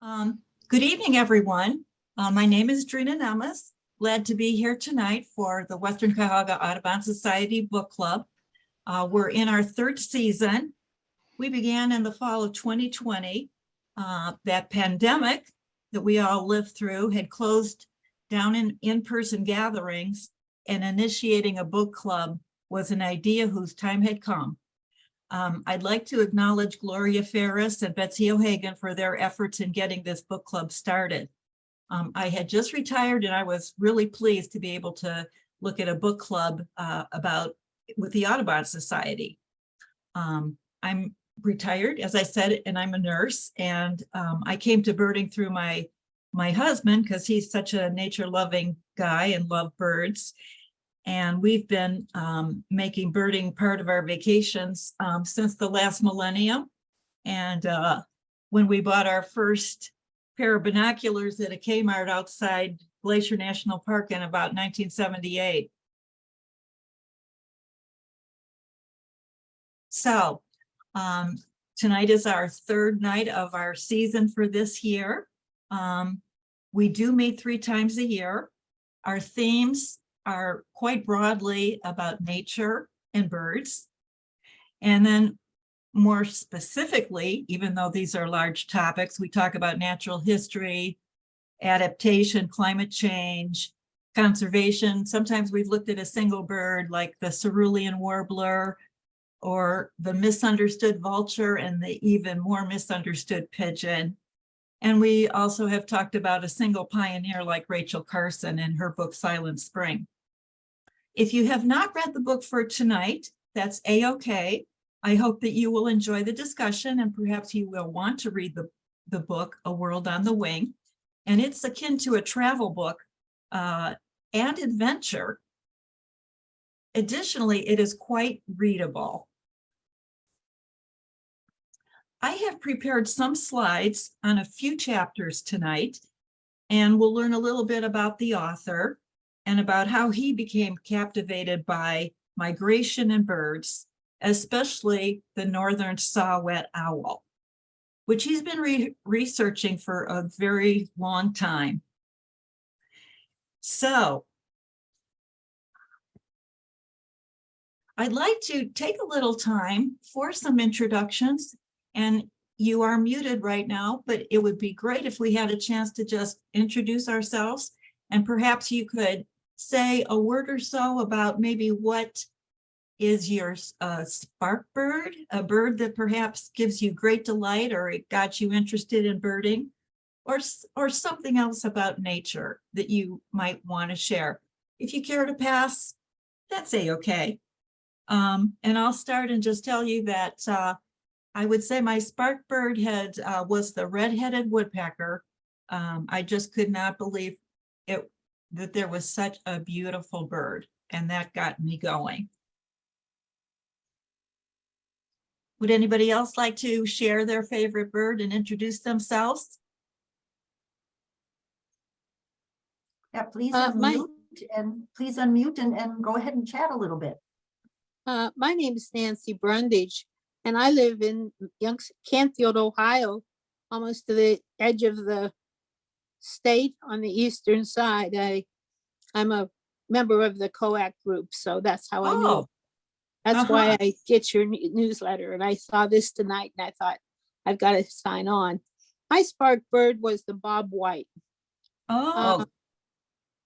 Um, good evening, everyone. Uh, my name is Drina Nemes. Glad to be here tonight for the Western Cuyahoga Audubon Society Book Club. Uh, we're in our third season. We began in the fall of 2020. Uh, that pandemic that we all lived through had closed down in in-person gatherings and initiating a book club was an idea whose time had come. Um, I'd like to acknowledge Gloria Ferris and Betsy O'Hagan for their efforts in getting this book club started. Um, I had just retired and I was really pleased to be able to look at a book club uh, about with the Audubon Society. Um, I'm retired, as I said, and I'm a nurse. And um, I came to birding through my my husband because he's such a nature loving guy and love birds. And we've been um, making birding part of our vacations um, since the last millennium. And uh, when we bought our first pair of binoculars at a Kmart outside Glacier National Park in about 1978. So um, tonight is our third night of our season for this year. Um, we do meet three times a year. Our themes are quite broadly about nature and birds. And then more specifically, even though these are large topics, we talk about natural history, adaptation, climate change, conservation. Sometimes we've looked at a single bird like the cerulean warbler or the misunderstood vulture and the even more misunderstood pigeon. And we also have talked about a single pioneer like Rachel Carson in her book Silent Spring. If you have not read the book for tonight, that's a-okay. I hope that you will enjoy the discussion and perhaps you will want to read the, the book, A World on the Wing. And it's akin to a travel book uh, and adventure. Additionally, it is quite readable. I have prepared some slides on a few chapters tonight, and we'll learn a little bit about the author and about how he became captivated by migration and birds, especially the northern saw-whet owl, which he's been re researching for a very long time. So I'd like to take a little time for some introductions and you are muted right now, but it would be great if we had a chance to just introduce ourselves and perhaps you could say a word or so about maybe what is your uh, spark bird, a bird that perhaps gives you great delight or it got you interested in birding, or, or something else about nature that you might want to share. If you care to pass, that's a-okay. Um, and I'll start and just tell you that uh, I would say my spark bird had uh, was the red-headed woodpecker. Um, I just could not believe it that there was such a beautiful bird and that got me going. Would anybody else like to share their favorite bird and introduce themselves? Yeah, please Uh, my- unmute and please unmute and, and go ahead and chat a little bit. Uh, my name is Nancy Brundage, and I live in Youngs Canfield, Ohio, almost to the edge of the state on the eastern side. I, I'm a member of the COAC group, so that's how I know. Oh, That's why uh-huh. I get your newsletter, and I saw this tonight, and I thought, I've got to sign on. My spark bird was the Bob White. oh,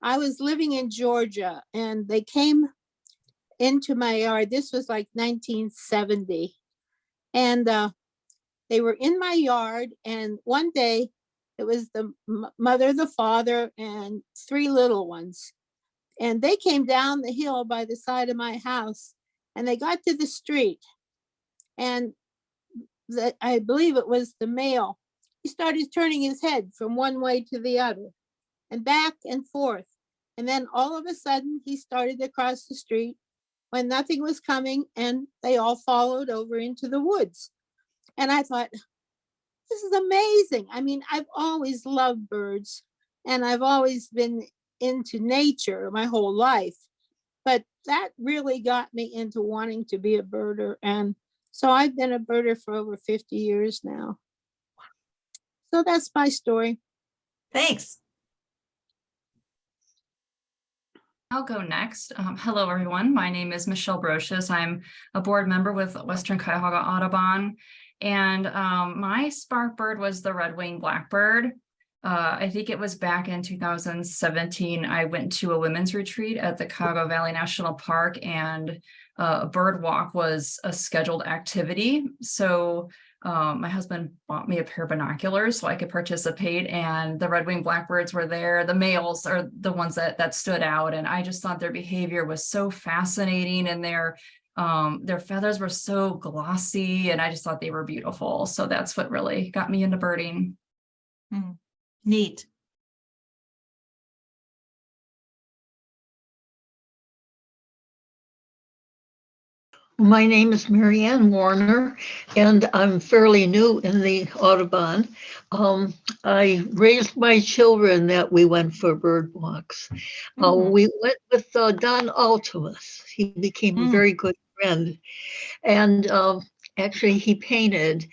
I was living in Georgia and they came into my yard. This was like 1970. And uh, they were in my yard. And one day it was the mother, the father, and three little ones. And they came down the hill by the side of my house and they got to the street. And the, I believe it was the male. He started turning his head from one way to the other and back and forth. And then all of a sudden, he started to cross the street when nothing was coming and they all followed over into the woods. And I thought, this is amazing. I mean, I've always loved birds and I've always been into nature my whole life. But that really got me into wanting to be a birder. And so I've been a birder for over 50 years now. So that's my story. Thanks. I'll go next. Um, hello, everyone. My name is Michelle Brochus. I'm a board member with Western Cuyahoga Audubon. And um, my spark bird was the red winged blackbird. Uh, I think it was back in 2017. I went to a women's retreat at the Cuyahoga Valley National Park and uh, a bird walk was a scheduled activity. So um, my husband bought me a pair of binoculars so I could participate and the red-winged blackbirds were there. The males are the ones that that stood out and I just thought their behavior was so fascinating and their um, their feathers were so glossy and I just thought they were beautiful. So that's what really got me into birding. Neat. My name is Marianne Warner, and I'm fairly new in the Audubon. Um, I raised my children that we went for bird walks. Uh, Mhm. we went with uh, Don Altumus. He became a Mm. very good friend. And um, actually, he painted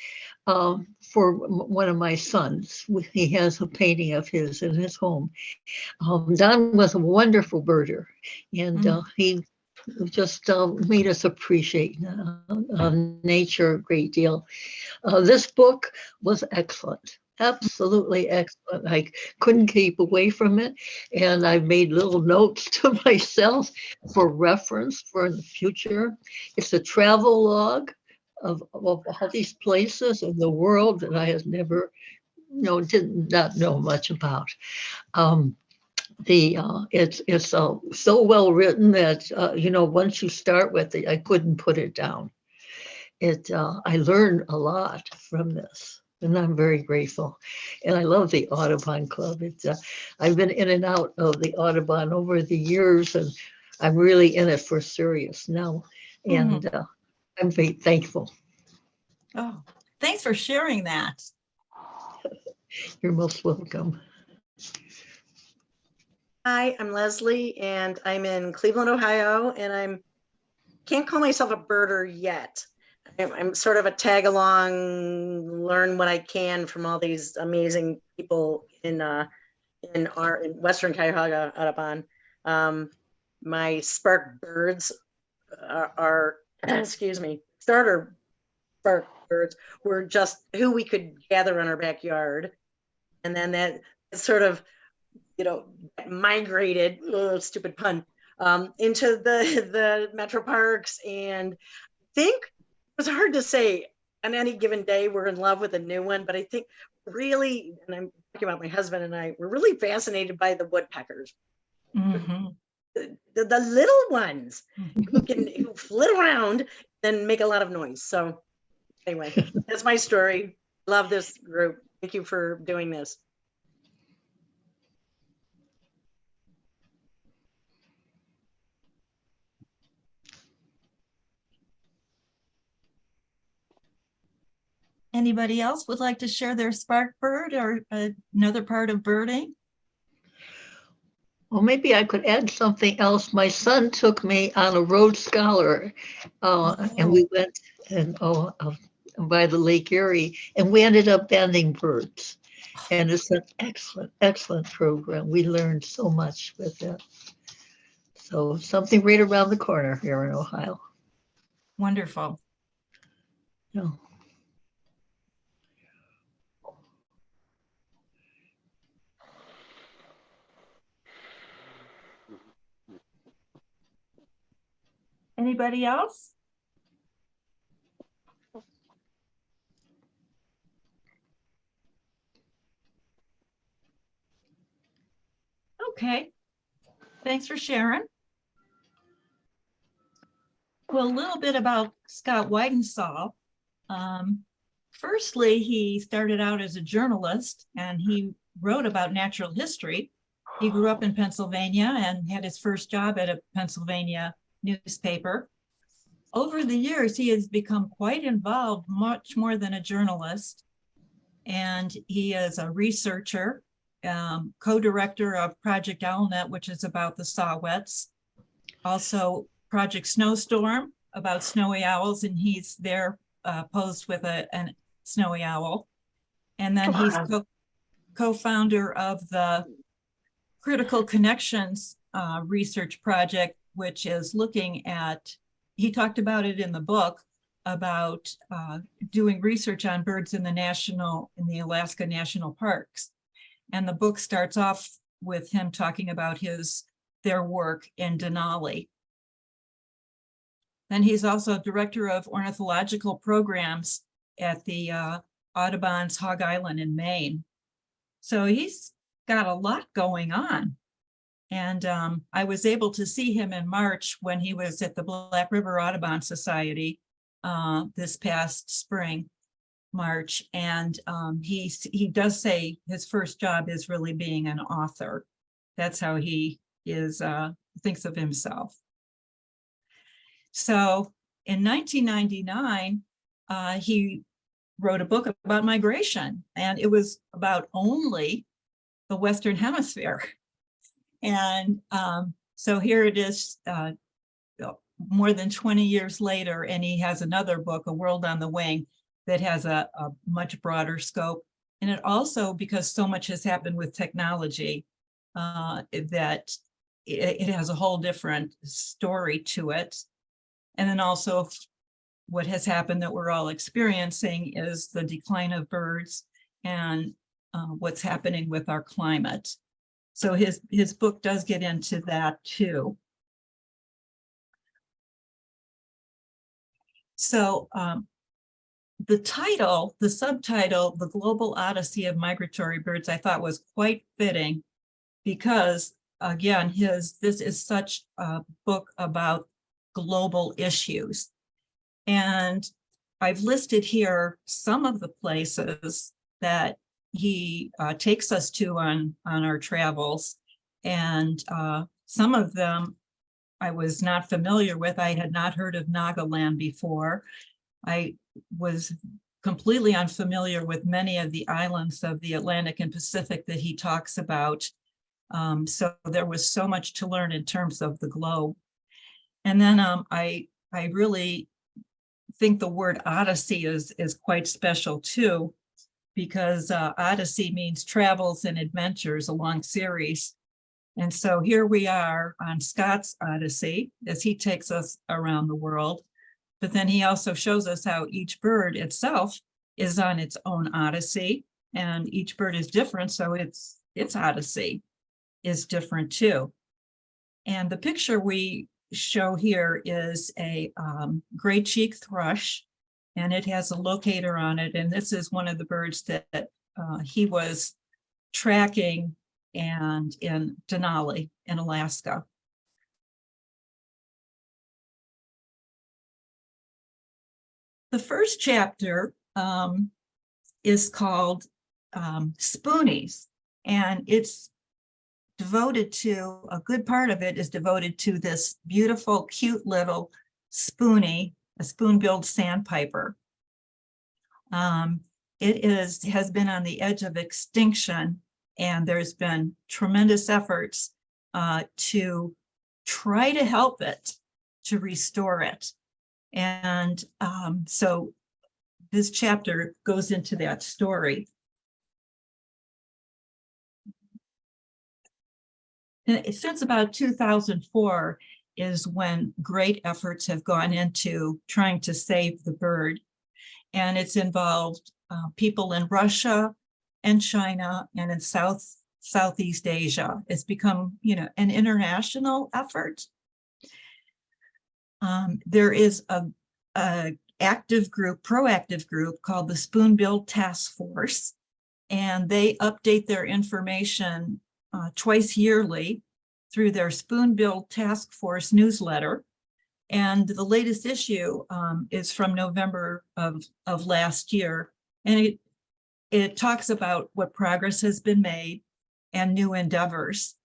um, for one of my sons. He has a painting of his in his home. Um, Don was a wonderful birder, and Mm. uh, he just uh, made us appreciate uh, uh, nature a great deal. Uh, this book was excellent, absolutely excellent. I couldn't keep away from it, and I made little notes to myself for reference for the future. It's a travel log of, of all these places in the world that I had never, you know, did not know much about. Um, the uh, it's it's uh, so well written that uh, you know once you start with it, I couldn't put it down. It uh, I learned a lot from this, and I'm very grateful. And I love the Audubon Club. It's uh, I've been in and out of the Audubon over the years, and I'm really in it for serious now. And uh, I'm very thankful. Oh, thanks for sharing that. You're most welcome. Hi, I'm Leslie and I'm in Cleveland, Ohio, and I'm can't call myself a birder yet. I'm, sort of a tag along, learn what I can from all these amazing people in uh, in our in Western Cuyahoga Audubon. Um, my spark birds are, are excuse me starter spark birds were just who we could gather in our backyard, and then that sort of you know, migrated, ugh, stupid pun, um, into the the metro parks. And I think was hard to say on any given day we're in love with a new one, but I think really, and I'm talking about my husband and I, we're really fascinated by the woodpeckers, Mhm. the, the, the little ones who can who flit around and make a lot of noise. So anyway, that's my story. Love this group. Thank you for doing this. Anybody else would like to share their spark bird or uh, another part of birding? Well, maybe I could add something else. My son took me on a road scholar, uh, and we went and oh, uh, by the Lake Erie, and we ended up banding birds. And it's an excellent, excellent program. We learned so much with it. So something right around the corner here in Ohio. Wonderful. Yeah. Anybody else? Okay, thanks for sharing. Well, a little bit about Scott Weidensaul. Um, firstly, he started out as a journalist and he wrote about natural history. He grew up in Pennsylvania and had his first job at a Pennsylvania newspaper. Over the years, he has become quite involved, much more than a journalist. And he is a researcher, um, co-director of Project Owlnet, which is about the saw-whets. Also Project Snowstorm about snowy owls, and he's there uh, posed with a an snowy owl. And then he's co- co-founder of the Critical Connections uh, Research Project, which is looking at, he talked about it in the book, about uh, doing research on birds in the national, in the Alaska National Parks. And the book starts off with him talking about his, their work in Denali. Then he's also Director of Ornithological Programs at the uh, Audubon's Hog Island in Maine. So he's got a lot going on. And um, I was able to see him in March when he was at the Black River Audubon Society uh, this past spring, March. And um, he, he does say his first job is really being an author. That's how he is, uh, thinks of himself. So in 1999, uh, he wrote a book about migration and it was about only the Western Hemisphere. And um, so here it is, uh, more than 20 years later, and he has another book, A World on the Wing, that has a, a much broader scope. And it also, because so much has happened with technology, uh, that it, it has a whole different story to it. And then also what has happened that we're all experiencing is the decline of birds and uh, what's happening with our climate. So his, his book does get into that too. So um, the title, the subtitle, The Global Odyssey of Migratory Birds, I thought was quite fitting because again, his, this is such a book about global issues. And I've listed here some of the places that he uh, takes us to on, on our travels. And uh, some of them I was not familiar with. I had not heard of Nagaland before. I was completely unfamiliar with many of the islands of the Atlantic and Pacific that he talks about. Um, so there was so much to learn in terms of the globe. And then um, I, I really think the word Odyssey is, is quite special too, because uh, Odyssey means travels and adventures a long series. And so here we are on Scott's Odyssey as he takes us around the world. But then he also shows us how each bird itself is on its own Odyssey and each bird is different. So its, its Odyssey is different too. And the picture we show here is a um, gray cheek thrush and it has a locator on it. And this is one of the birds that uh, he was tracking and in Denali in Alaska. The first chapter um, is called um, Spoonies, and it's devoted to, a good part of it is devoted to this beautiful, cute little spoonie, a spoon-billed sandpiper. Um, it is, has been on the edge of extinction and there's been tremendous efforts uh, to try to help it, to restore it. And um, so this chapter goes into that story. And since about 2004 is when great efforts have gone into trying to save the bird. And it's involved uh, people in Russia, and China and in South Southeast Asia. It's become, you know, an international effort. Um, there is a, a active group, proactive group called the Spoonbill Task Force, and they update their information uh, twice yearly through their Spoonbill Task Force newsletter. And the latest issue um, is from November of, of last year. And it, it talks about what progress has been made and new endeavors.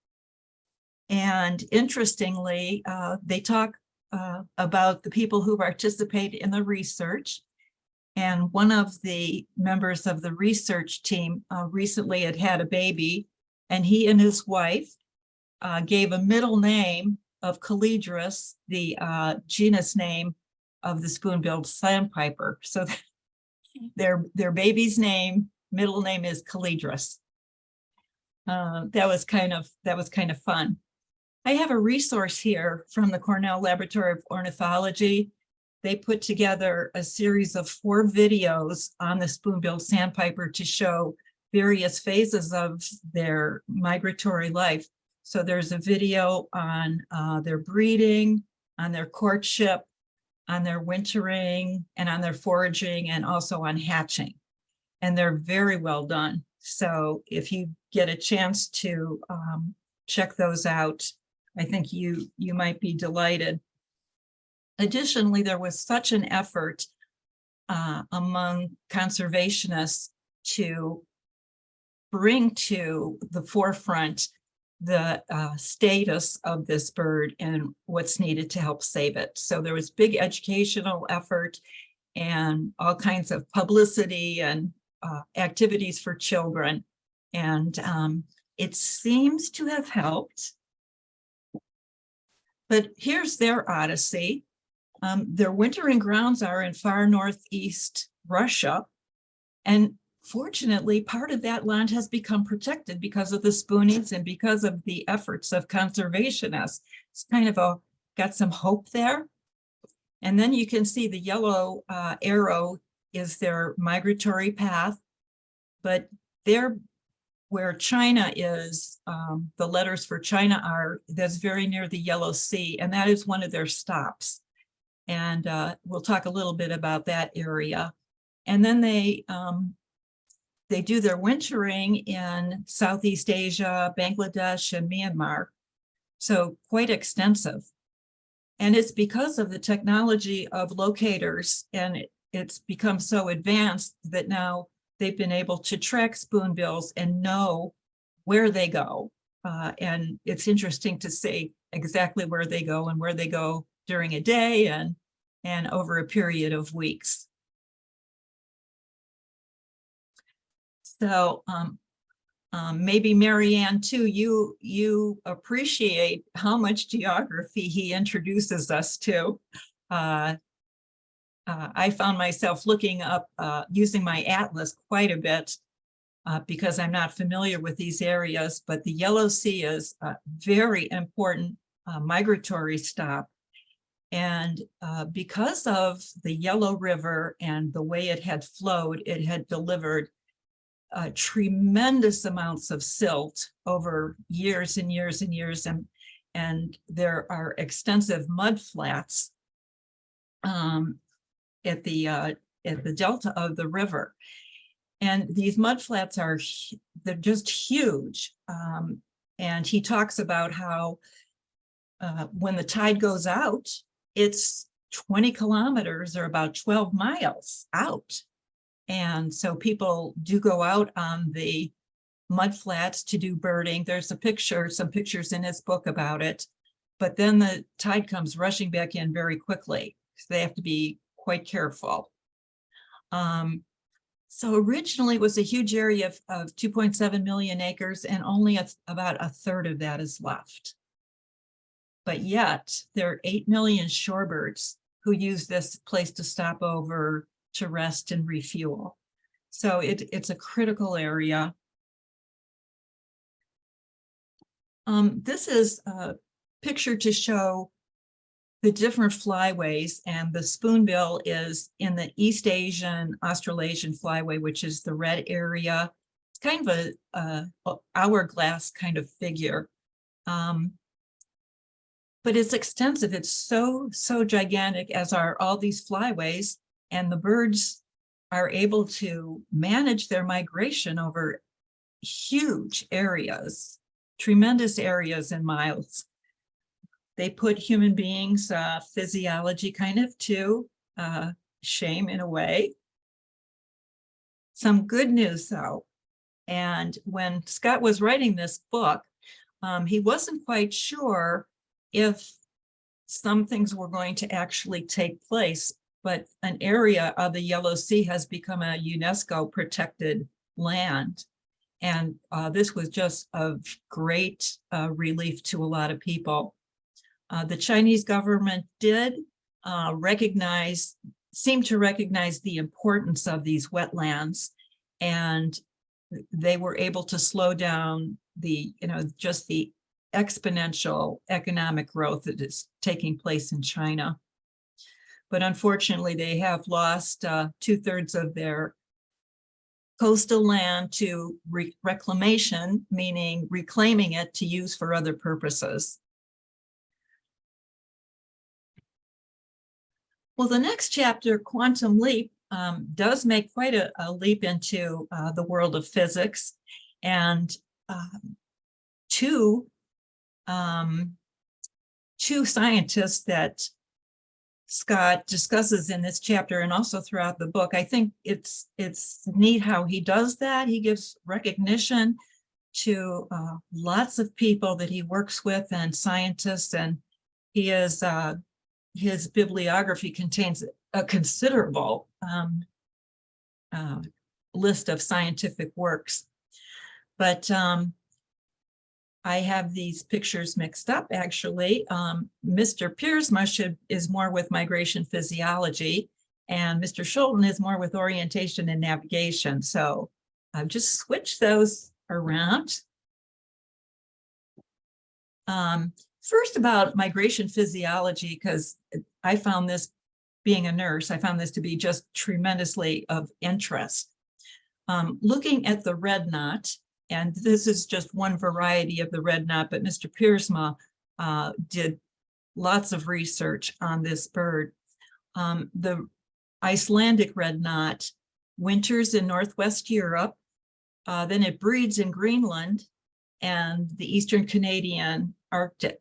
And interestingly, uh, they talk uh, about the people who participate in the research. And one of the members of the research team uh, recently had had a baby and he and his wife uh, gave a middle name of Calidris, the uh, genus name of the spoon-billed sandpiper. So their, their baby's name middle name is Calidris. Uh, that was kind of, that was kind of fun. I have a resource here from the Cornell Laboratory of Ornithology. They put together a series of four videos on the spoonbill sandpiper to show various phases of their migratory life. So there's a video on uh, their breeding, on their courtship, on their wintering, and on their foraging, and also on hatching. And they're very well done. So if you get a chance to um, check those out, I think you you might be delighted. Additionally, there was such an effort uh, among conservationists to bring to the forefront the uh, status of this bird and what's needed to help save it. So there was big educational effort and all kinds of publicity and uh, activities for children. And um, it seems to have helped. But here's their odyssey. Um, their wintering grounds are in far northeast Russia. And fortunately, part of that land has become protected because of the spoonies and because of the efforts of conservationists. It's kind of a, got some hope there. And then you can see the yellow uh, arrow is their migratory path. But there, where China is, um, the letters for China are, that's very near the Yellow Sea, and that is one of their stops. And uh, we'll talk a little bit about that area. And then they um, they do their wintering in Southeast Asia, Bangladesh, and Myanmar. So quite extensive. And it's because of the technology of locators and it's become so advanced that now they've been able to track spoonbills and know where they go. Uh, and it's interesting to see exactly where they go and where they go during a day and, and over a period of weeks. So um, um, maybe Marianne too, you, you appreciate how much geography he introduces us to. Uh, uh, I found myself looking up, uh, using my atlas quite a bit uh, because I'm not familiar with these areas, but the Yellow Sea is a very important uh, migratory stop. And uh, because of the Yellow River and the way it had flowed, it had delivered uh, tremendous amounts of silt over years and years and years. And, and there are extensive mud flats um, at the uh, at the delta of the river. And these mud flats are, they're just huge. Um, and he talks about how uh, when the tide goes out, it's 20 kilometers or about 12 miles out. And so people do go out on the mud flats to do birding. There's a picture, some pictures in his book about it. But then the tide comes rushing back in very quickly. So they have to be quite careful. Um, so originally it was a huge area of, of 2.7 million acres and only a, about a third of that is left. But yet there are 8 million shorebirds who use this place to stop over, to rest and refuel. So it, it's a critical area. Um, this is a picture to show the different flyways and the spoonbill is in the East Asian Australasian flyway, which is the red area. It's kind of a, a hourglass kind of figure. Um, but it's extensive. It's so, so gigantic as are all these flyways and the birds are able to manage their migration over huge areas, tremendous areas in miles they put human beings uh, physiology kind of to uh, shame in a way. Some good news though, and when Scott was writing this book, um, he wasn't quite sure if some things were going to actually take place, but an area of the Yellow Sea has become a UNESCO protected land. And uh, this was just of great uh, relief to a lot of people. Uh, the Chinese government did uh, recognize, seemed to recognize the importance of these wetlands. And they were able to slow down the, you know, just the exponential economic growth that is taking place in China. But unfortunately, they have lost uh, two thirds of their coastal land to re- reclamation, meaning reclaiming it to use for other purposes. Well, the next chapter, Quantum Leap, um, does make quite a, a leap into uh, the world of physics. And um, two, um, two scientists that Scott discusses in this chapter and also throughout the book. I think it's it's neat how he does that. He gives recognition to uh, lots of people that he works with and scientists, and he is uh, his bibliography contains a considerable um, uh, list of scientific works. But um, I have these pictures mixed up, actually. Um, Mr. Piersma is more with migration physiology, and Mr. Schulten is more with orientation and navigation. So I've just switched those around. Um, first about migration physiology, because I found this, being a nurse, I found this to be just tremendously of interest. Um, looking at the red knot, and this is just one variety of the red knot, but Mr. Piersma uh, did lots of research on this bird. Um, the Icelandic red knot winters in Northwest Europe, uh, then it breeds in Greenland and the Eastern Canadian Arctic.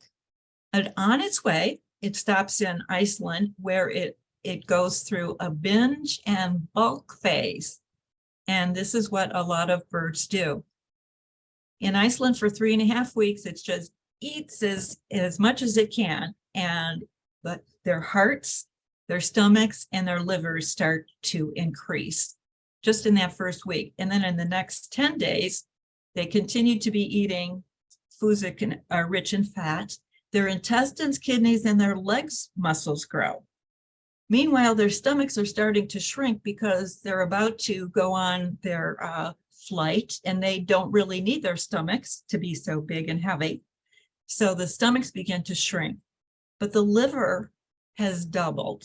And on its way, it stops in Iceland where it, it goes through a binge and bulk phase. And this is what a lot of birds do in Iceland for three and a half weeks. It just eats as, as much as it can. And but their hearts, their stomachs and their livers start to increase just in that first week. And then in the next 10 days, they continue to be eating foods that are rich in fat. Their intestines, kidneys, and their legs muscles grow. Meanwhile, their stomachs are starting to shrink because they're about to go on their uh, flight and they don't really need their stomachs to be so big and heavy. So the stomachs begin to shrink, but the liver has doubled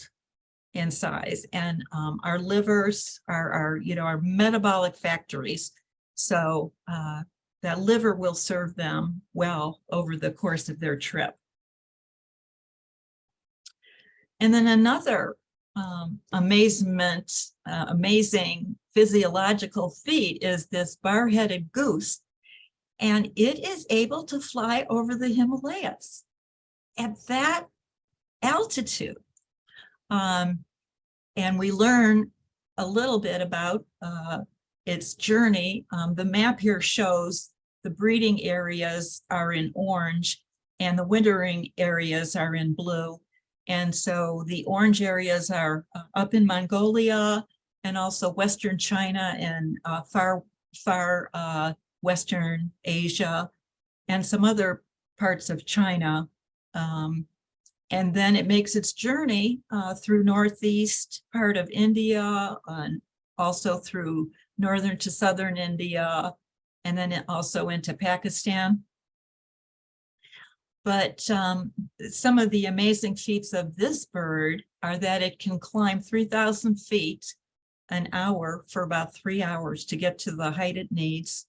in size and um, our livers are, are, you know, our metabolic factories. So uh, that liver will serve them well over the course of their trip. And then another um, amazement, uh, amazing physiological feat is this bar-headed goose. And it is able to fly over the Himalayas at that altitude. Um, and we learn a little bit about uh, its journey. Um, the map here shows the breeding areas are in orange and the wintering areas are in blue. And so the orange areas are uh, up in Mongolia and also Western China and uh, far, far uh, Western Asia and some other parts of China. Um, and then it makes its journey uh, through Northeast part of India and also through Northern to Southern India, and then also into Pakistan. But um, some of the amazing feats of this bird are that it can climb 3,000 feet an hour for about three hours to get to the height it needs.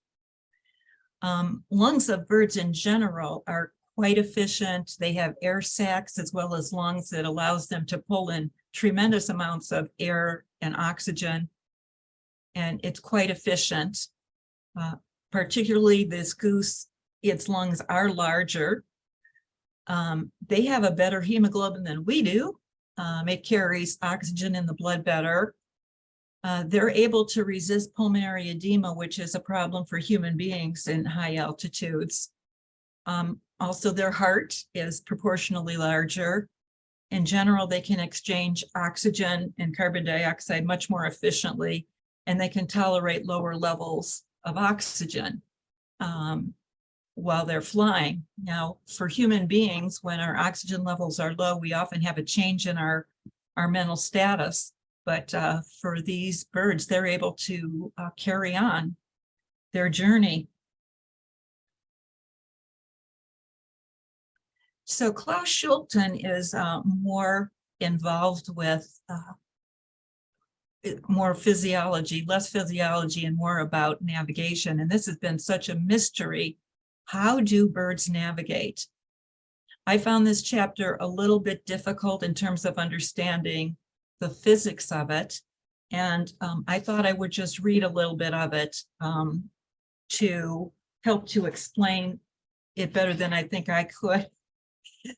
Um, lungs of birds in general are quite efficient. They have air sacs as well as lungs that allows them to pull in tremendous amounts of air and oxygen. And it's quite efficient. Uh, particularly this goose, its lungs are larger um, they have a better hemoglobin than we do. Um, it carries oxygen in the blood better. Uh, they're able to resist pulmonary edema, which is a problem for human beings in high altitudes. Um, also, their heart is proportionally larger. In general, they can exchange oxygen and carbon dioxide much more efficiently, and they can tolerate lower levels of oxygen. Um, while they're flying. Now, for human beings, when our oxygen levels are low, we often have a change in our, our mental status. But uh, for these birds, they're able to uh, carry on their journey. So Klaus Schulten is uh, more involved with uh, more physiology, less physiology and more about navigation. And this has been such a mystery. How do birds navigate? I found this chapter a little bit difficult in terms of understanding the physics of it. And um, I thought I would just read a little bit of it um, to help to explain it better than I think I could.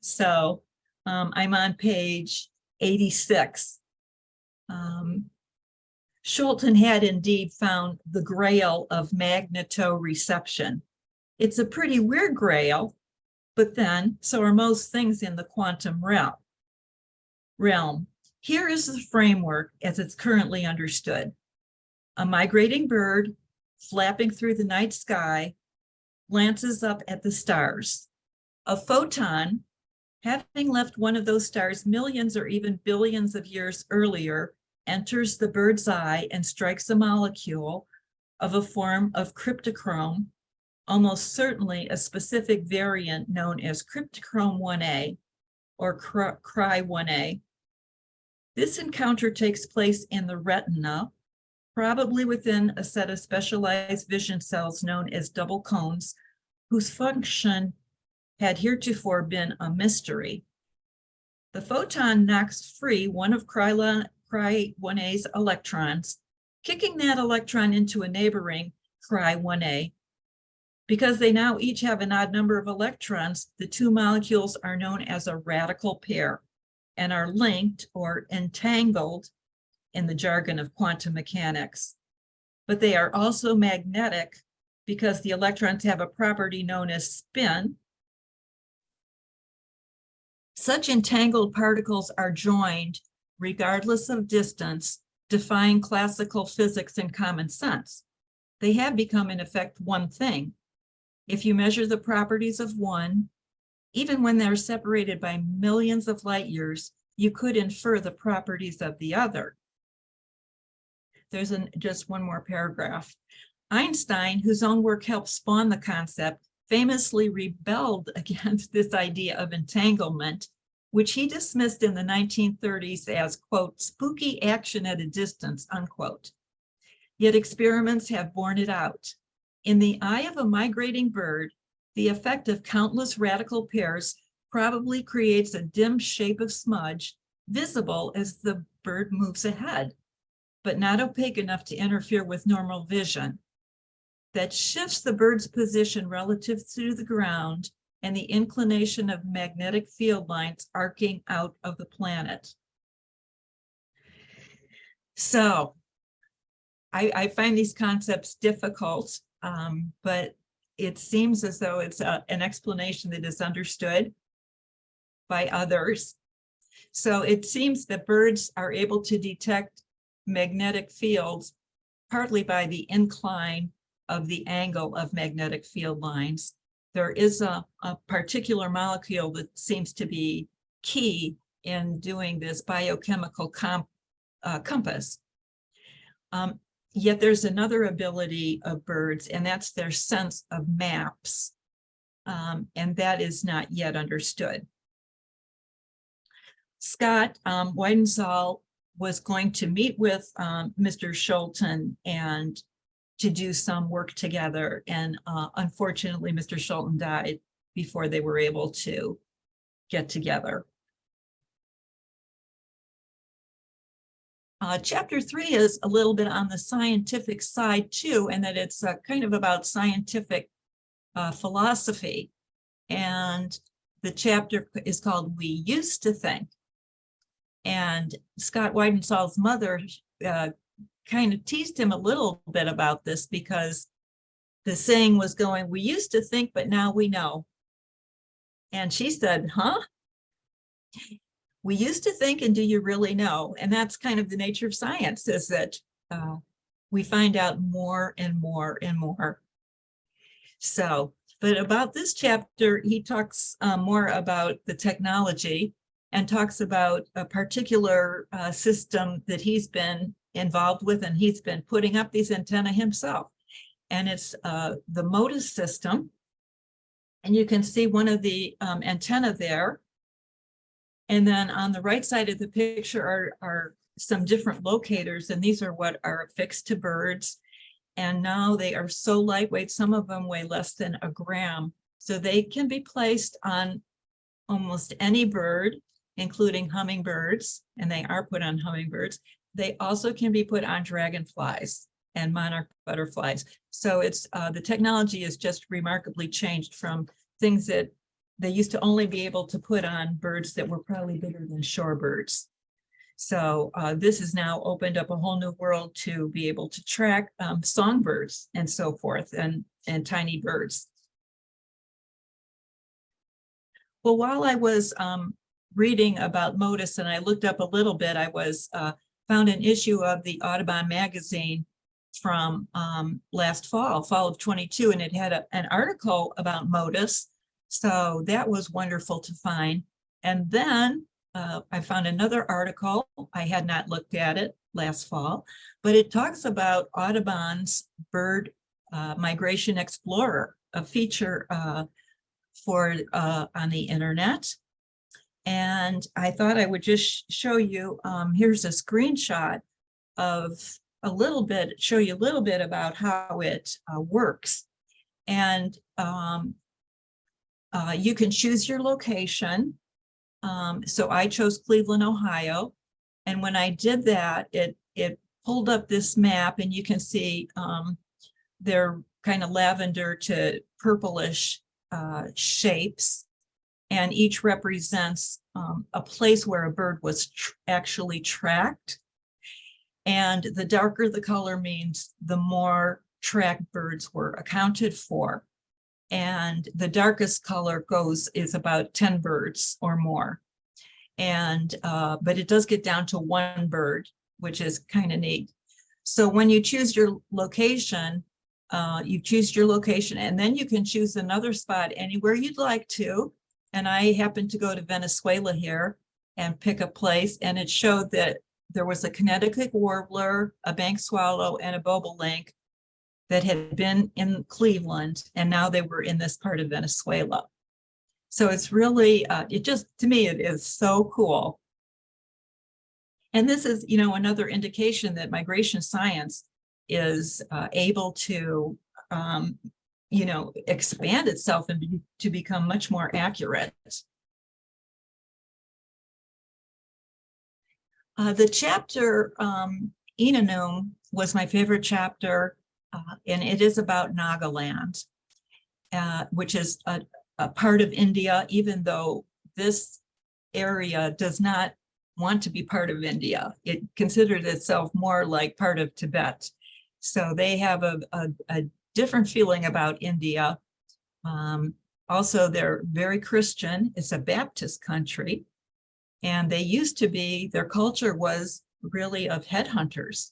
So um, I'm on page 86. Um, Schulten had indeed found the grail of magnetoreception. It's a pretty weird grail, but then so are most things in the quantum realm. Realm. Here is the framework as it's currently understood. A migrating bird flapping through the night sky glances up at the stars. A photon, having left one of those stars millions or even billions of years earlier, enters the bird's eye and strikes a molecule of a form of cryptochrome, almost certainly a specific variant known as cryptochrome 1A or cry 1A. This encounter takes place in the retina, probably within a set of specialized vision cells known as double cones, whose function had heretofore been a mystery. The photon knocks free one of Cry 1A's electrons, kicking that electron into a neighboring Cry 1A. Because they now each have an odd number of electrons, the two molecules are known as a radical pair and are linked or entangled in the jargon of quantum mechanics. But they are also magnetic because the electrons have a property known as spin. Such entangled particles are joined regardless of distance, defying classical physics and common sense. They have become in effect one thing. If you measure the properties of one, even when they're separated by millions of light years, you could infer the properties of the other. There's an, just one more paragraph. Einstein, whose own work helped spawn the concept, famously rebelled against this idea of entanglement, which he dismissed in the 1930s as, quote, spooky action at a distance, unquote. Yet experiments have borne it out. In the eye of a migrating bird, the effect of countless radical pairs probably creates a dim shape of smudge visible as the bird moves ahead, but not opaque enough to interfere with normal vision. That shifts the bird's position relative to the ground and the inclination of magnetic field lines arcing out of the planet. So I, I find these concepts difficult, um, but it seems as though it's a, an explanation that is understood by others. So it seems that birds are able to detect magnetic fields partly by the incline of the angle of magnetic field lines. There is a, a particular molecule that seems to be key in doing this biochemical comp, uh, compass. Um, Yet there's another ability of birds, and that's their sense of maps. Um, and that is not yet understood. Scott um, was going to meet with um, Mr. Schulten and to do some work together. And uh, unfortunately, Mr. Schulten died before they were able to get together. Uh, chapter three is a little bit on the scientific side too, and that it's uh, kind of about scientific uh, philosophy. And the chapter is called We Used to Think. And Scott Weidensaul's mother uh, kind of teased him a little bit about this because the saying was going, we used to think, but now we know. And she said, huh? We used to think, and do you really know? And that's kind of the nature of science is that uh, we find out more and more and more. So, but about this chapter, he talks uh, more about the technology and talks about a particular uh, system that he's been involved with, and he's been putting up these antenna himself. And it's uh, the Motus system. And you can see one of the um, antenna there. And then on the right side of the picture are, are some different locators, and these are what are affixed to birds. And now they are so lightweight, some of them weigh less than a gram. So they can be placed on almost any bird, including hummingbirds, and they are put on hummingbirds. They also can be put on dragonflies and monarch butterflies. So it's, uh, the technology has just remarkably changed from things that they used to only be able to put on birds that were probably bigger than shorebirds. So uh, this has now opened up a whole new world to be able to track um, songbirds and so forth and, and tiny birds. Well, while I was um, reading about Motus and I looked up a little bit, I was uh, found an issue of the Audubon magazine from um, last fall, fall of 22, and it had a, an article about Motus. So that was wonderful to find. And then uh, I found another article. I had not looked at it last fall, but it talks about Audubon's Bird uh, Migration Explorer, a feature uh, for uh, on the internet. And I thought I would just show you, um, here's a screenshot of a little bit, show you a little bit about how it uh, works. And um, uh, you can choose your location. Um, so I chose Cleveland, Ohio. And when I did that, it, it pulled up this map and you can see um, they're kind of lavender to purplish uh, shapes. And each represents um, a place where a bird was tr actually tracked. And the darker the color means the more tracked birds were accounted for. And the darkest color goes is about 10 birds or more. And, uh, but it does get down to one bird, which is kind of neat. So when you choose your location, uh, you choose your location and then you can choose another spot anywhere you'd like to. And I happened to go to Venezuela here and pick a place and it showed that there was a Connecticut warbler, a bank swallow and a bobolink that had been in Cleveland and now they were in this part of Venezuela. So it's really, uh, it just, to me, it is so cool. And this is, you know, another indication that migration science is uh, able to, um, you know, expand itself and be, to become much more accurate. Uh, the chapter um, Inanum was my favorite chapter, uh, and it is about Nagaland, uh, which is a, a part of India, even though this area does not want to be part of India. It considers itself more like part of Tibet. So they have a, a, a different feeling about India. Um, also, they're very Christian. It's a Baptist country. And they used to be, their culture was really of headhunters.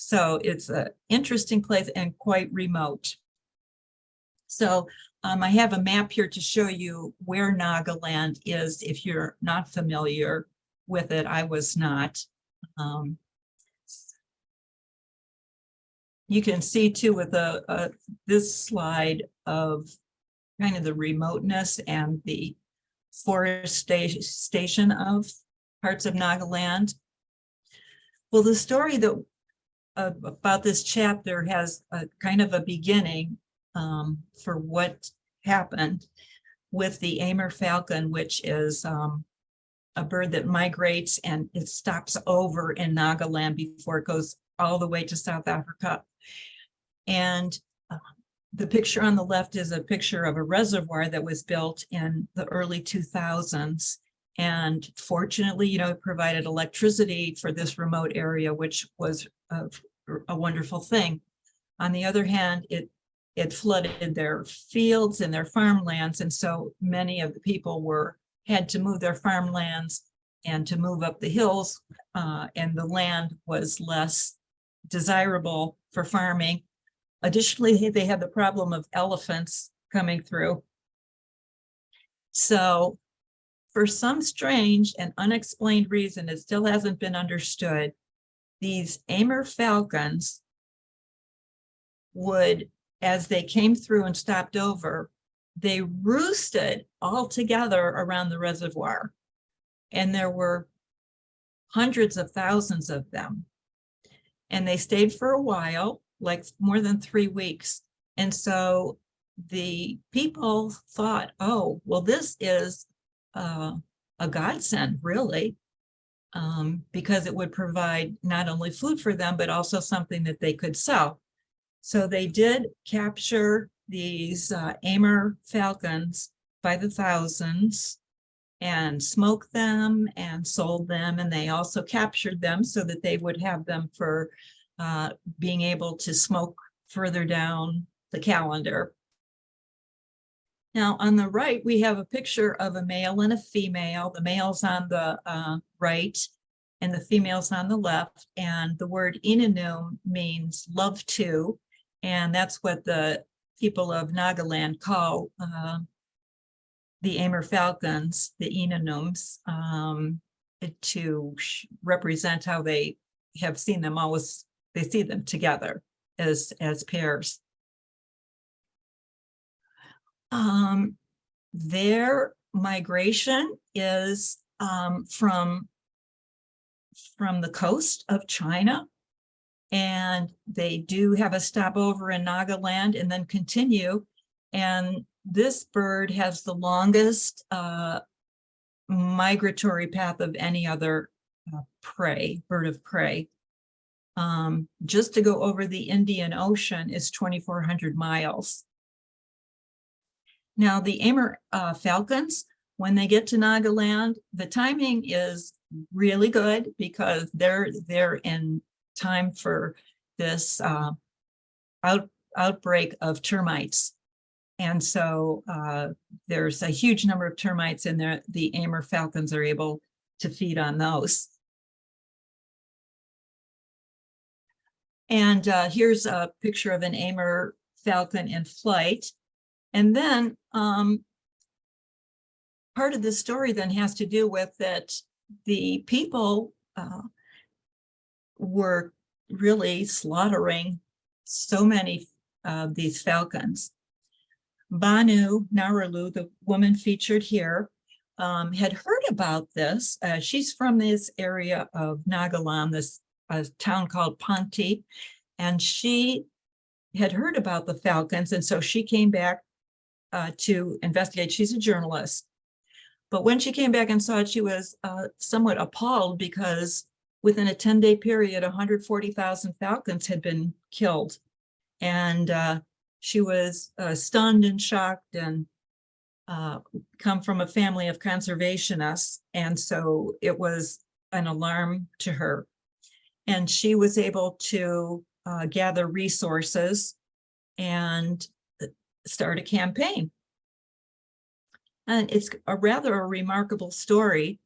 So it's an interesting place and quite remote. So um, I have a map here to show you where Nagaland is if you're not familiar with it. I was not. Um, you can see too with a, a, this slide of kind of the remoteness and the forestation of parts of Nagaland. Well, the story that about this chapter has a kind of a beginning um, for what happened with the Amur falcon, which is um, a bird that migrates and it stops over in Nagaland before it goes all the way to South Africa. And uh, the picture on the left is a picture of a reservoir that was built in the early 2000s. And fortunately, you know, it provided electricity for this remote area, which was a wonderful thing. On the other hand, it it flooded their fields and their farmlands. And so many of the people were had to move their farmlands and to move up the hills uh, and the land was less desirable for farming. Additionally, they had the problem of elephants coming through. So for some strange and unexplained reason, it still hasn't been understood, these Amur falcons would, as they came through and stopped over, they roosted all together around the reservoir. And there were hundreds of thousands of them. And they stayed for a while, like more than three weeks. And so the people thought, oh, well, this is uh, a godsend, really, um, because it would provide not only food for them, but also something that they could sell. So they did capture these uh, Amur falcons by the thousands and smoked them and sold them. And they also captured them so that they would have them for uh, being able to smoke further down the calendar. Now, on the right, we have a picture of a male and a female. The male's on the uh, right and the female's on the left. And the word Inanum means love to. And that's what the people of Nagaland call uh, the Amur Falcons, the Inanums, um, to represent how they have seen them always, they see them together as, as pairs. Um, their migration is um, from from the coast of China. And they do have a stopover in Nagaland and then continue. And this bird has the longest uh, migratory path of any other uh, prey, bird of prey. Um, just to go over the Indian Ocean is 2,400 miles. Now, the Amur uh, falcons, when they get to Nagaland, the timing is really good because they're they're in time for this uh, out, outbreak of termites. And so uh, there's a huge number of termites in there. The Amur falcons are able to feed on those. And uh, here's a picture of an Amur falcon in flight. And then um, part of the story then has to do with that the people uh, were really slaughtering so many of these falcons. Bano Haralu, the woman featured here, um, had heard about this. Uh, she's from this area of Nagaland, this uh, town called Pangti, and she had heard about the falcons, and so she came back uh, to investigate. She's a journalist. But when she came back and saw it, she was uh, somewhat appalled because within a 10 day period, 140,000 falcons had been killed. And uh, she was uh, stunned and shocked and uh, come from a family of conservationists. And so it was an alarm to her. And she was able to uh, gather resources and uh, start a campaign. And it's a rather a remarkable story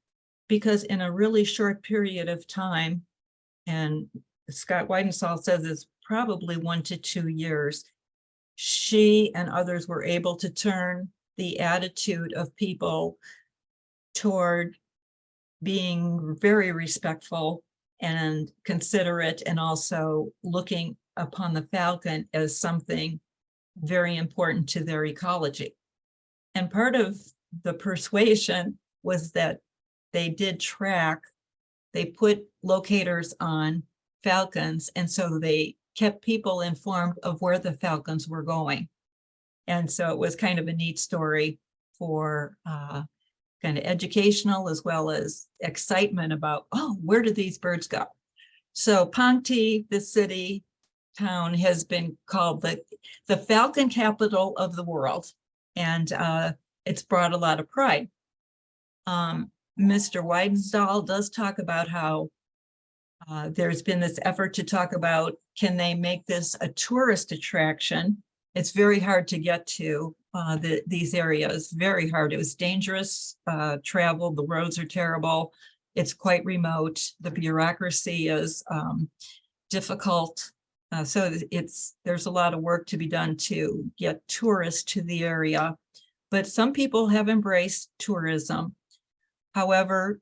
because in a really short period of time, and Scott Weidensaul says it's probably one to two years, she and others were able to turn the attitude of people toward being very respectful and considerate and also looking upon the falcon as something very important to their ecology. And part of the persuasion was that they did track, they put locators on falcons, and so they kept people informed of where the falcons were going. And so it was kind of a neat story for uh, kind of educational as well as excitement about, oh, where did these birds go? So Pangti, the city, town has been called the, the falcon capital of the world. And uh, it's brought a lot of pride. Um, Mr. Weidensaul does talk about how uh, there's been this effort to talk about, can they make this a tourist attraction? It's very hard to get to uh, the, these areas, very hard. It was dangerous uh, travel. The roads are terrible. It's quite remote. The bureaucracy is um, difficult. Uh, so it's there's a lot of work to be done to get tourists to the area. But some people have embraced tourism. However,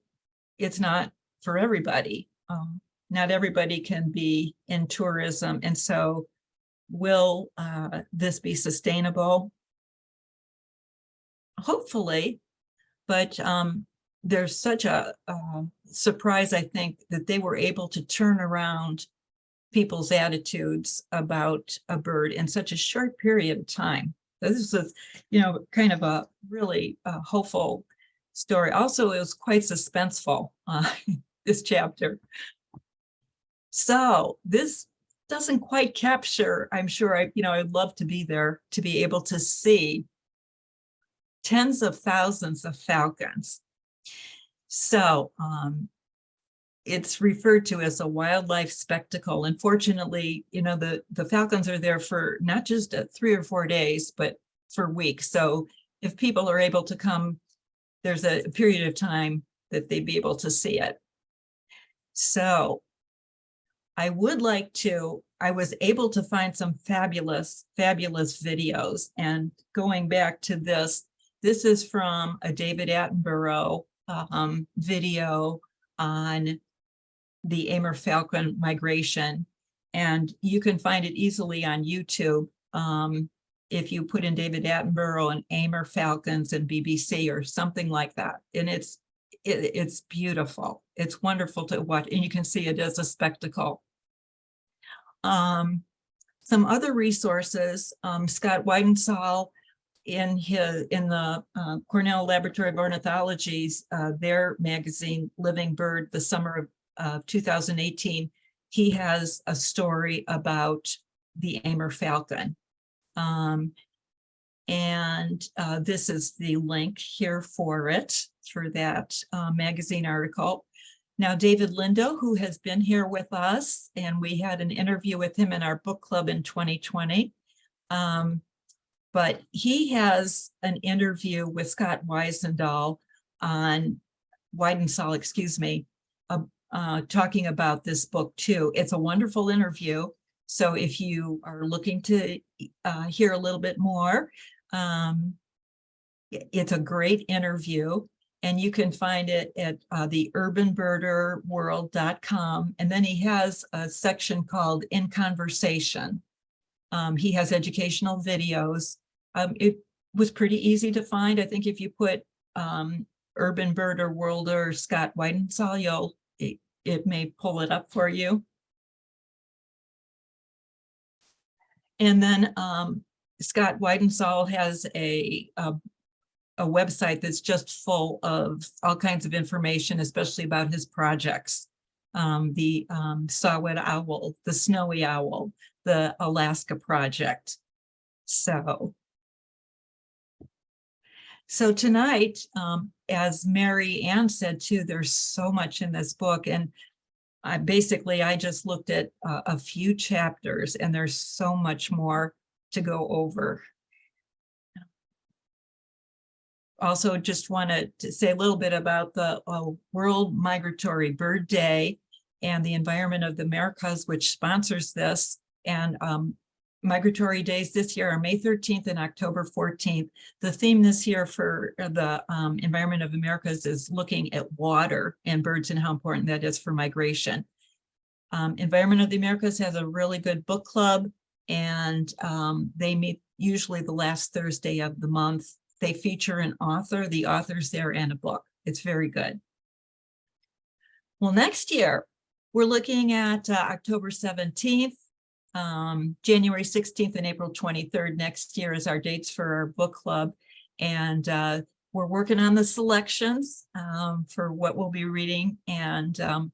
it's not for everybody. Um, not everybody can be in tourism, and so will uh, this be sustainable? Hopefully, but um, there's such a um, surprise, I think, that they were able to turn around people's attitudes about a bird in such a short period of time. This is, you know, kind of a really uh, hopeful story. Also, it was quite suspenseful, uh, this chapter. So this doesn't quite capture, I'm sure, I, you know, I'd love to be there to be able to see tens of thousands of falcons. So um, it's referred to as a wildlife spectacle. Unfortunately, you know, the, the falcons are there for not just uh, three or four days, but for weeks. So if people are able to come, there's a period of time that they'd be able to see it. So I would like to, I was able to find some fabulous, fabulous videos. And going back to this, this is from a David Attenborough um, video on the Amur Falcon migration. And you can find it easily on YouTube. Um, if you put in David Attenborough and Amur Falcons and BBC or something like that. And it's, it, it's beautiful. It's wonderful to watch and you can see it as a spectacle. Um, some other resources, um, Scott Weidensaul in his, in the uh, Cornell Laboratory of Ornithology's, uh, their magazine, Living Bird, the summer of uh, 2018, he has a story about the Amur falcon. Um, and uh, this is the link here for it, through that uh, magazine article. Now, David Lindo, who has been here with us, and we had an interview with him in our book club in 2020. Um, but he has an interview with Scott Weisendahl on Weidensaul, excuse me, uh, talking about this book too. It's a wonderful interview. So if you are looking to uh, hear a little bit more, um, it's a great interview and you can find it at uh. And then he has a section called In Conversation. Um, he has educational videos. Um, it was pretty easy to find. I think if you put um, Urban Birder World or Scott Weidensaul, you'll, it, it may pull it up for you. And then um, Scott Weidensaul has a, a, a website that's just full of all kinds of information, especially about his projects. Um, the um, Saw-Whet Owl, the Snowy Owl, the Alaska Project. So, so tonight, um, as Mary Ann said too, there's so much in this book and I basically, I just looked at uh, a few chapters and there's so much more to go over. Also, just wanted to say a little bit about the uh, World Migratory Bird Day and the Environment of the Americas, which sponsors this. And um, migratory days this year are May 13th and October 14th. The theme this year for the um, Environment of Americas is looking at water and birds and how important that is for migration. Um, Environment of the Americas has a really good book club and um, they meet usually the last Thursday of the month. They feature an author, the author's there and a book. It's very good. Well, next year, we're looking at uh, October 17th, um, January 16th and April 23rd next year is our dates for our book club. And uh, we're working on the selections um, for what we'll be reading. And um,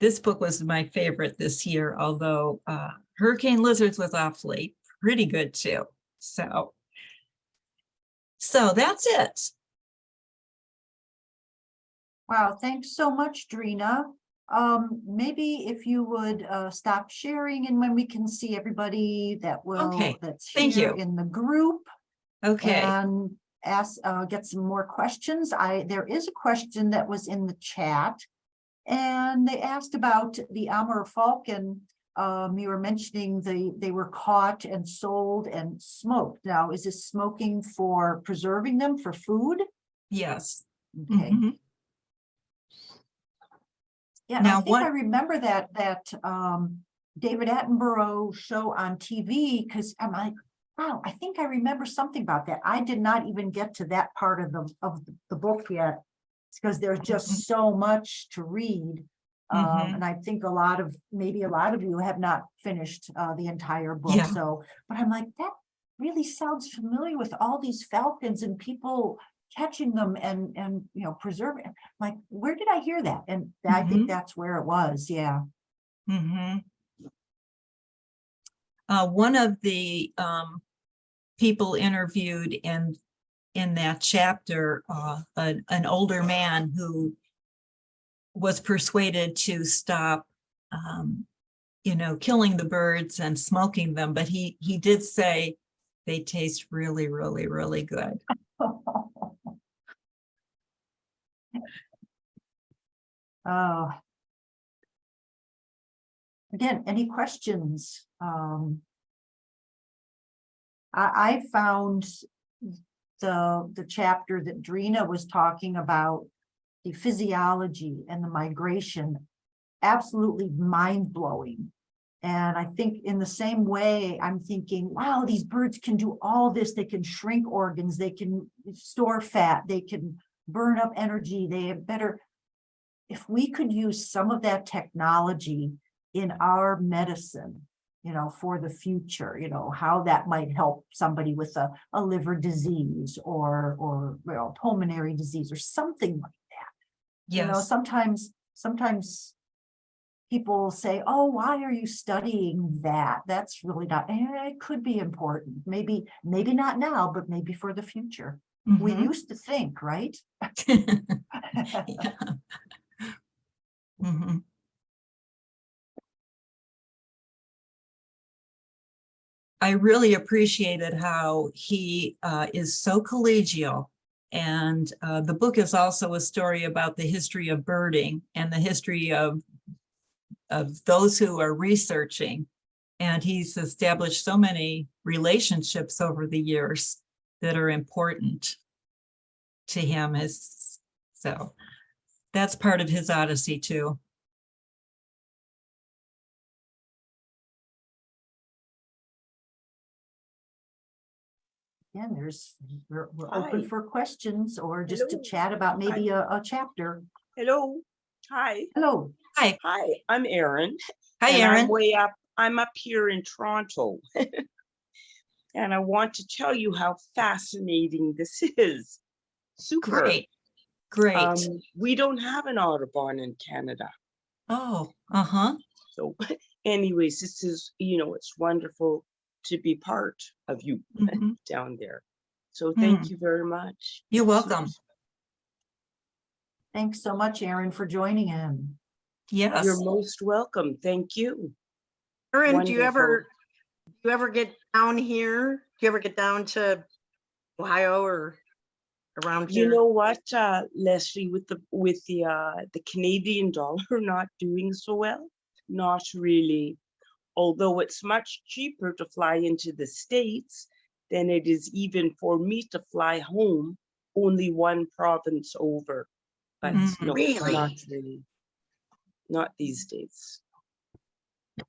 this book was my favorite this year, although uh, Hurricane Lizards was awfully pretty good too. So, so that's it. Wow, thanks so much, Drina. Um, maybe if you would uh stop sharing and when we can see everybody that will, Okay, that's thank here you. in the group. Okay, And ask, uh, get some more questions. I, there is a question that was in the chat. And they asked about the Amur Falcon. Um, you were mentioning the, they were caught and sold and smoked. Now, is this smoking for preserving them for food? yes, Okay. Mhm. Yeah, and I Now, think I remember that, that, um, David Attenborough show on TV, because I'm like, wow, I think I remember something about that. I did not even get to that part of the, of the- book yet. Because there's just so much to read. Um, Mhm. and I think a lot of, maybe a lot of you have not finished, uh, the entire book, Yeah. so, but I'm like, that really sounds familiar with all these falcons and people catching them and, and, you know, preserving. Like, where did I hear that? And I Mhm. think that's where it was, yeah. Mhm. Uh, one of the, um, people interviewed in, in that chapter, uh, an, an older man who was persuaded to stop, um, you know, killing the birds and smoking them, but he, he did say they taste really, really, really good. Oh. Again, any questions? Um. I, I found the, the chapter that Drina was talking about, the physiology and the migration, absolutely mind-blowing. And I think in the same way, I'm thinking, wow, these birds can do all this. They can shrink organs, they can store fat, they can burn up energy, they have better. If we could use some of that technology in our medicine, you know, for the future, you know, how that might help somebody with a, a liver disease or, or, well, pulmonary disease or something like that. Yes. You know, sometimes, sometimes people say, oh, why are you studying that? That's really not, eh, it could be important. Maybe, maybe not now, but maybe for the future. We Mhm. used to think, right? Yeah. Mhm. I really appreciated how he uh, is so collegial. And uh, the book is also a story about the history of birding and the history of, of those who are researching. And he's established so many relationships over the years that are important to him is so that's part of his odyssey too. Yeah, there's, we're, we're open for questions or just to chat about maybe a, a chapter. Hello, hi, Hello. hi, Hi. I'm Erin. Hi, and I'm Erin. Way up, I'm up here in Toronto. And I want to tell you how fascinating this is. Super. Great, great. Um, we don't have an Audubon in Canada. Oh, uh-huh. So anyways, this is, you know, it's wonderful to be part of you Mhm. down there. So thank Hmm. you very much. You're welcome. Thanks so much, Erin, for joining in. Yes. You're most welcome. Thank you. Erin, do you ever, do you ever get down here? Do you ever get down to Ohio or around here? You know what, uh, Leslie, with the, with the, uh, the Canadian dollar not doing so well? Not really. Although it's much cheaper to fly into the States than it is even for me to fly home, only one province over. But Mm. no, Really? not really. Not these days.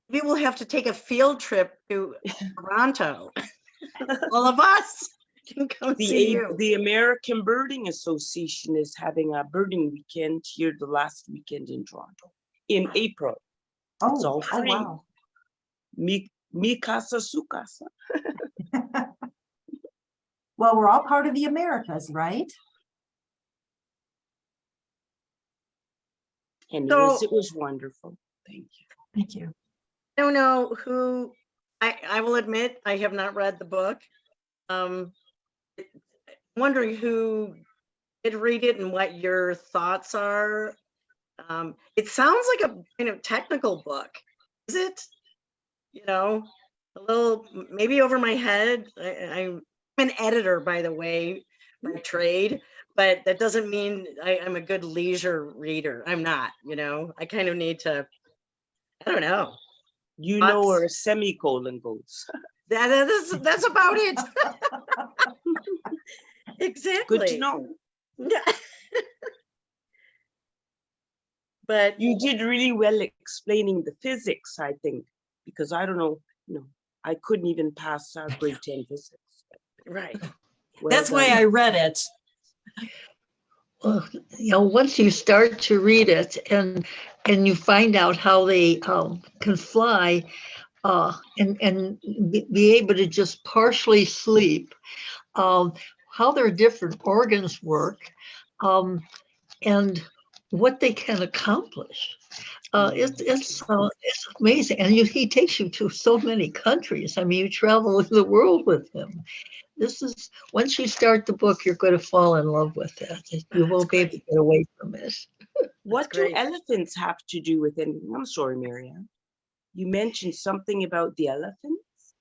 We will have to take a field trip to Toronto. All of us can come The, see you. the American Birding Association is having a birding weekend here the last weekend in Toronto, in April. Oh, all oh, wow. Mi, mi casa, su casa. Well, we're all part of the Americas, right? And it So- it was wonderful. Thank you. Thank you. I don't know who, I, I will admit, I have not read the book. Um, I'm wondering who did read it and what your thoughts are. Um, it sounds like a kind of technical book. Is it? You know, a little, maybe over my head. I, I'm an editor, by the way, by trade, but that doesn't mean I, I'm a good leisure reader. I'm not, you know, I kind of need to, I don't know. You know where a semicolon goes. that is that's about it. exactly. Good to know. but you did really well explaining the physics, I think, because I don't know, you know, I couldn't even pass our grade 10 physics. Right. Well that's why I read it. Well, you know, once you start to read it and, and you find out how they um, can fly uh, and, and be- able to just partially sleep, um, how their different organs work, um, and what they can accomplish. Uh, it's, it's, uh, it's amazing. And you, he takes you to so many countries. I mean, you travel the world with him. This is, once you start the book, you're going to fall in love with it. You won't be able to get away from it. What do elephants have to do with anything? I'm sorry, Marianne. You mentioned something about the elephants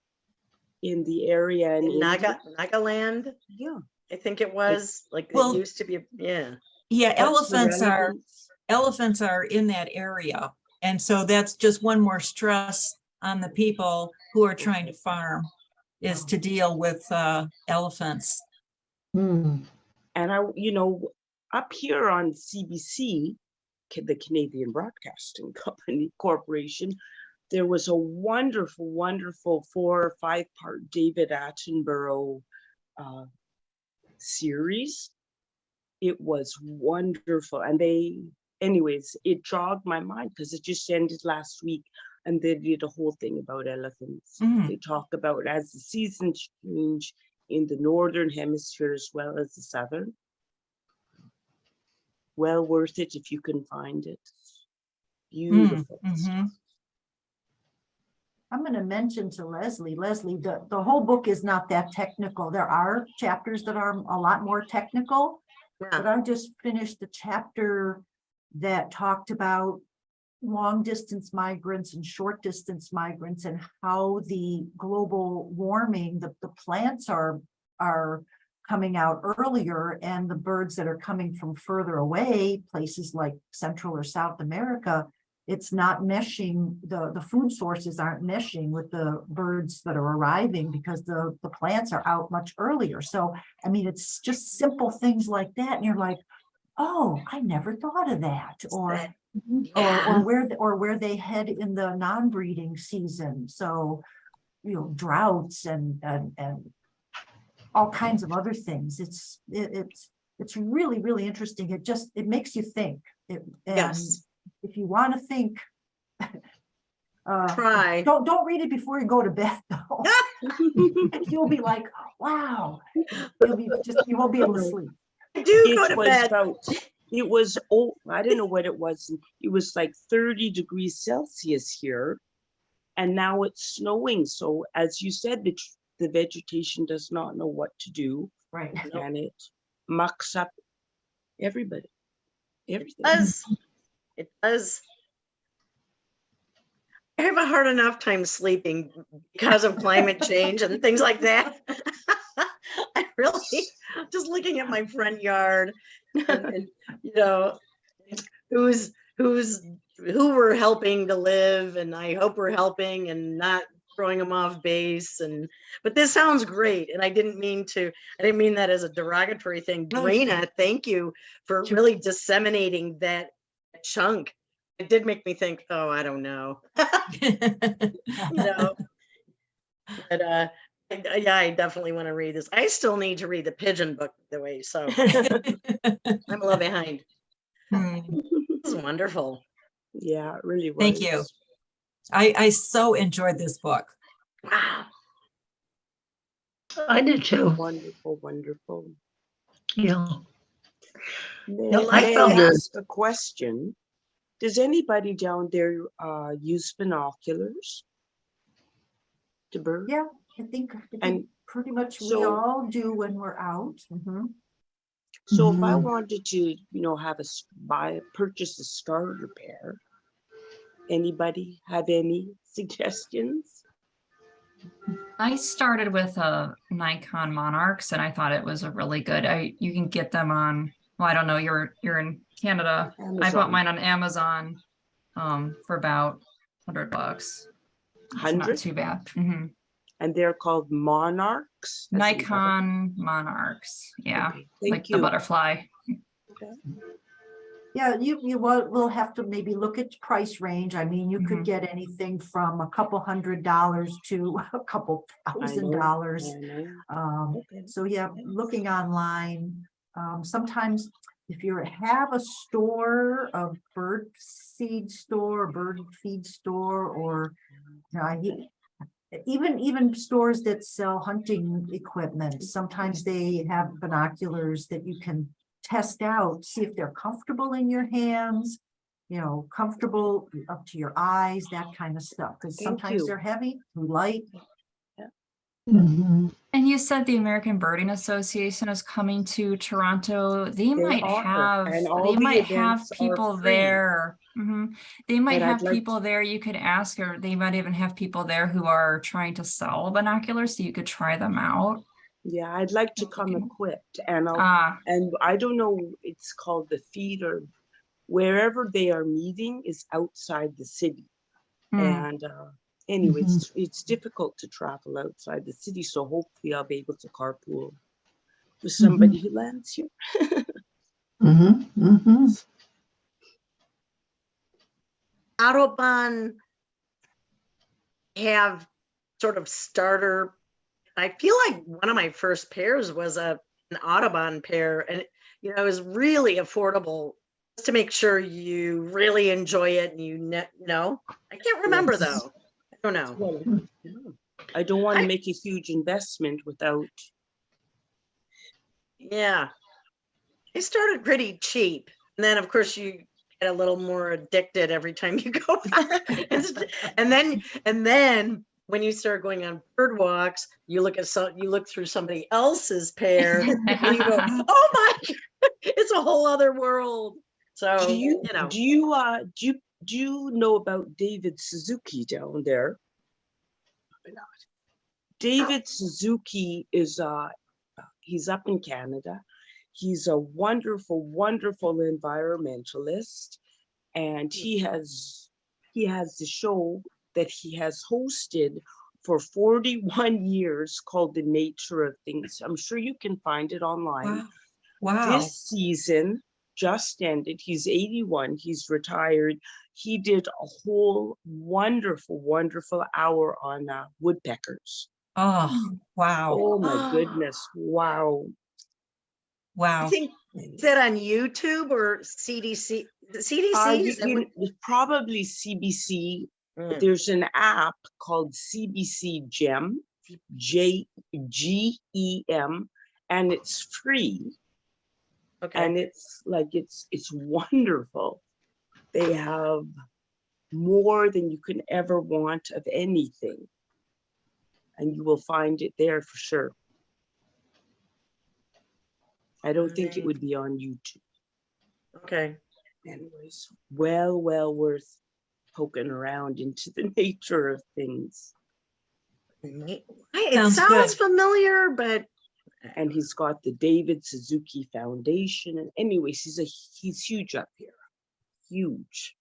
in the area in in Naga, India. Nagaland, Yeah. I think it was, like, it Well- used to be, yeah. Yeah, what's elephants are, elephants are in that area. And so that's just one more stress on the people who are trying to farm is to deal with uh, elephants. Hmm. And I, you know, up here on CBC, the Canadian Broadcasting Company Corporation, there was a wonderful, wonderful four or five part David Attenborough uh, series. It was wonderful. And they, anyways, it jogged my mind because it just ended last week and they did a whole thing about elephants. Mm. They talk about as the seasons change in the northern hemisphere as well as the southern. Well worth it if you can find it. Mm, Beautiful. mhm. I'm gonna mention to Leslie, Leslie, the, the whole book is not that technical. There are chapters that are a lot more technical. But I just finished the chapter that talked about long distance migrants and short distance migrants and how the global warming, the, the plants are, are coming out earlier and the birds that are coming from further away, places like Central or South America, it's not meshing, the, the food sources aren't meshing with the birds that are arriving because the, the plants are out much earlier. So I mean, it's just simple things like that. And you're like, oh, I never thought of that. Or, or, yeah. or where, or where they head in the non-breeding season. So, you know, droughts and, and, and all kinds of other things. It's, it, it's, it's really, really interesting. It just, it makes you think. It, and Yes, if you want to think, uh, try. don't, don't read it before you go to bed though. You'll be like, wow, you'll be just, you won't be able to sleep. I Do go to bed. about, it was, oh, I don't know what it was. It was like thirty degrees Celsius here. And now it's snowing. So as you said, the, the vegetation does not know what to do Right. and it mucks up everybody. Everything. does. It does. I have a hard enough time sleeping because of climate change and things like that. Really, just looking at my front yard, and, and, you know, who's, who's, who we're helping to live, and I hope we're helping and not throwing them off base and, but this sounds great, and I didn't mean to, I didn't mean that as a derogatory thing. No, thank you for really disseminating that chunk. It did make me think, oh, I don't know, you know. But, uh, I- I- yeah, I definitely want to read this. I still need to read the pigeon book the way, so I'm a little behind. Hmm. This is wonderful. Yeah, it really was. Thank you. I, I so enjoyed this book. Wow. I did too. Wonderful, wonderful. Yeah. May Yeah, I may found I ask a question? Does anybody down there uh use binoculars? To bird? Yeah, I think, And pretty much we all do when we're out. Mhm. So if I Mhm. wanted to, you know, have a buy, purchase a starter pair, anybody have any suggestions? I started with a Nikon Monarchs and I thought it was a really good, I, you can get them on, well, I don't know, you're, you're in Canada. I bought mine on Amazon um, for about hundred bucks. It's not too bad. Mhm. And they're called Monarchs? as Nikon Monarchs, yeah, Okay, like Thank the you. butterfly. Yeah, you, you will, will have to maybe look at price range. I mean, you Mhm. could get anything from a couple hundred dollars to a couple thousand dollars. Um, Okay. so yeah, looking online, um, sometimes if you have a store, a bird seed store, bird feed store, or you know, I- even, even stores that sell hunting equipment, sometimes they have binoculars that you can test out, see if they're comfortable in your hands, you know, comfortable up to your eyes, that kind of stuff, because sometimes you. they're heavy, too Mhm. And you said the American Birding Association is coming to Toronto. They They might are, have, they the might have people there. Mhm. They might But I'd have like people there you could ask, or they might even have people there who are trying to sell binoculars, so you could try them out. Yeah, I'd like to Okay. come equipped and I'll, Ah, and I don't know, it's called the feeder. Wherever they are meeting is outside the city. hmm. And uh, anyway, it's, it's difficult to travel outside the city, so hopefully I'll be able to carpool with somebody who lands here. Mhm, mhm. Audubon have sort of starter. I feel like one of my first pairs was a an Audubon pair, and you know it was really affordable. Just to make sure you really enjoy it, and you know. I can't remember Yes. though. I don't know. I don't want to make a huge investment without, Yeah, it started pretty cheap, and then of course you get a little more addicted every time you go. and, and then and then when you start going on bird walks, you look at some you look through somebody else's pair, and you go, "Oh my, it's a whole other world." So do you, you know, do you, uh, do you, do you know about David Suzuki down there? Probably not. David Suzuki is, uh, he's up in Canada. He's a wonderful, wonderful environmentalist. And he has, he has the show that he has hosted for 41 years called The Nature of Things. I'm sure you can find it online. Wow. Wow. This season just ended. He's 81. He's retired. He did a whole wonderful, wonderful hour on uh, woodpeckers. Oh, wow. Oh my goodness. Wow. Wow. I Wow. think is that on YouTube or CDC? The CDC. Uh, is you- what- you- probably CBC. Mm, There's an app called CBC Gem, J G E M, and it's free. Okay. and it's like it's it's wonderful. They have more than you can ever want of anything. And you will find it there for sure. I don't think it would be on youtube. Okay. anyways well well worth poking around into the nature of things. It Sounds sounds familiar, but and he's got the david suzuki foundation and anyways he's a he's huge up here huge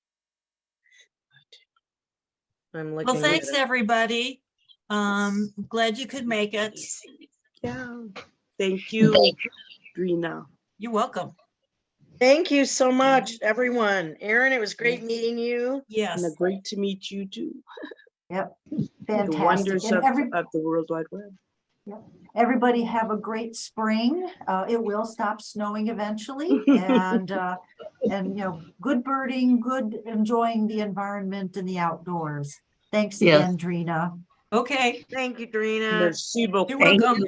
I'm looking. Well, thanks, at everybody. Um, glad you could make it. yeah thank you Drina. You're welcome. Thank you so much, everyone. Aaron, it was great meeting you. Yes. And great to meet you too. Yep, Fantastic. The wonders of, every, of the World Wide Web. Everybody have a great spring. Uh, it will stop snowing eventually and, uh, and, you know, good birding, good enjoying the environment and the outdoors. Thanks Yes. again, Drina. Okay. Thank you, Drina. Merci beaucoup. You're welcome.